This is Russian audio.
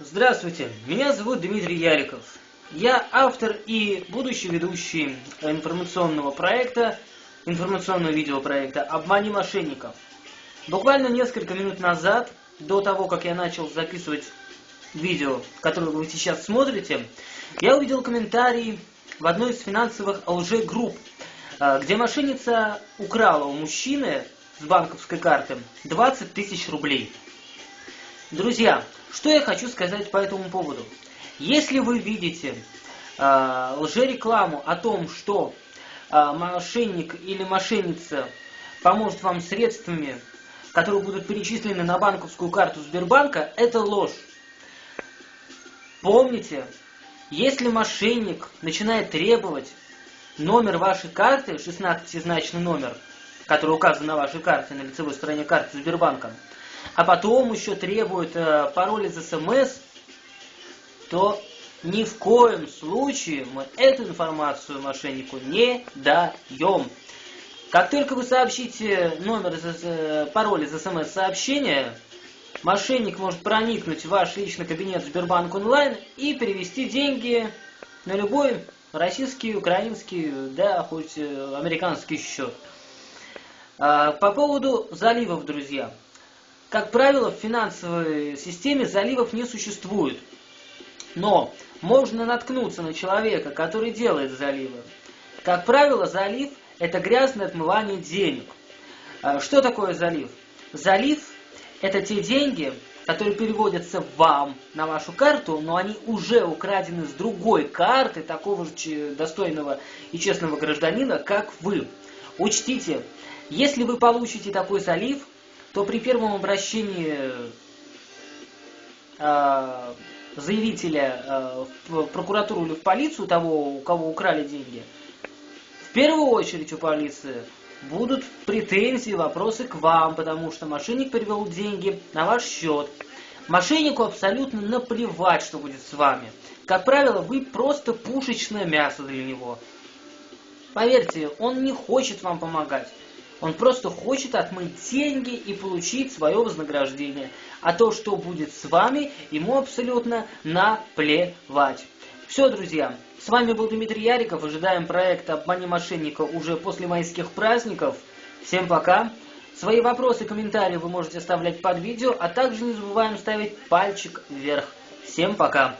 Здравствуйте, меня зовут Дмитрий Яриков. Я автор и будущий ведущий информационного проекта, информационного видеопроекта «Обмани мошенников». Буквально несколько минут назад, до того, как я начал записывать видео, которое вы сейчас смотрите, я увидел комментарий в одной из финансовых лже-групп, а, где мошенница украла у мужчины с банковской карты 20 тысяч рублей. Друзья, что я хочу сказать по этому поводу? Если вы видите э, лжерекламу о том, что э, мошенник или мошенница поможет вам средствами, которые будут перечислены на банковскую карту Сбербанка, это ложь. Помните, если мошенник начинает требовать номер вашей карты, 16-значный номер, который указан на вашей карте, на лицевой стороне карты Сбербанка, а потом еще требует э, пароль из СМС, то ни в коем случае мы эту информацию мошеннику не даем. Как только вы сообщите номер, э, пароль из СМС-сообщения, мошенник может проникнуть в ваш личный кабинет Сбербанк онлайн и перевести деньги на любой российский, украинский, да, хоть э, американский счет. А, по поводу заливов, друзья. Как правило, в финансовой системе заливов не существует. Но можно наткнуться на человека, который делает заливы. Как правило, залив – это грязное отмывание денег. А что такое залив? Залив – это те деньги, которые переводятся вам на вашу карту, но они уже украдены с другой карты такого же достойного и честного гражданина, как вы. Учтите, если вы получите такой залив, то при первом обращении э, заявителя э, в прокуратуру или в полицию, того, у кого украли деньги, в первую очередь у полиции будут претензии, вопросы к вам, потому что мошенник перевел деньги на ваш счет. Мошеннику абсолютно наплевать, что будет с вами. Как правило, вы просто пушечное мясо для него. Поверьте, он не хочет вам помогать. Он просто хочет отмыть деньги и получить свое вознаграждение. А то, что будет с вами, ему абсолютно наплевать. Все, друзья, с вами был Дмитрий Яриков. Ожидаем проекта «Обмани мошенника» уже после майских праздников. Всем пока. Свои вопросы, комментарии вы можете оставлять под видео, а также не забываем ставить пальчик вверх. Всем пока.